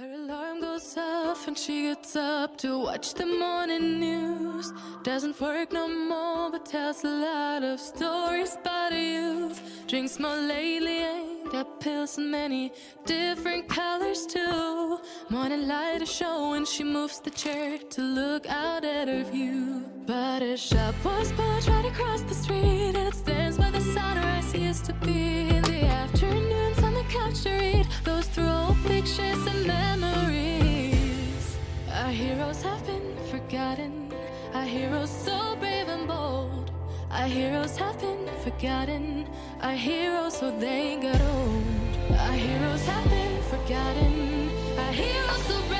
Her alarm goes off and she gets up to watch the morning news. Doesn't work no more, but tells a lot of stories about youth. Drinks more lately, ain't got pills in many different colors too. Morning light is showing, she moves the chair to look out at her view. But a shop was built right across the street, and it stands where the sunrise used to be. In the afternoons on the couch to read, goes through old pictures and memories. Our heroes have been forgotten. Our heroes so brave and bold. Our heroes have been forgotten. Our heroes so they got old. Our heroes have been forgotten. Our heroes so brave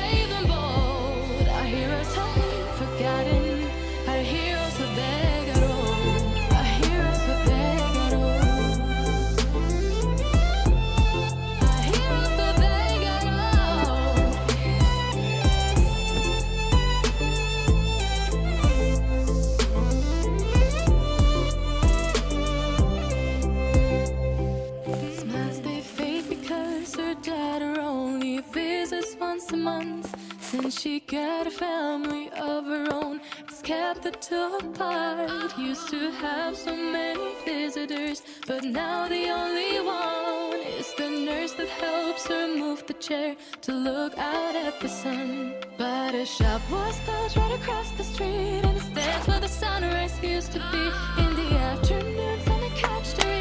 visits once a month. Since she got a family of her own, it's kept the two apart. Used to have so many visitors, but now the only one is the nurse that helps her move the chair to look out at the sun. But a shop was built right across the street, and it stands where the sunrise used to be. In the afternoons on the couch to read,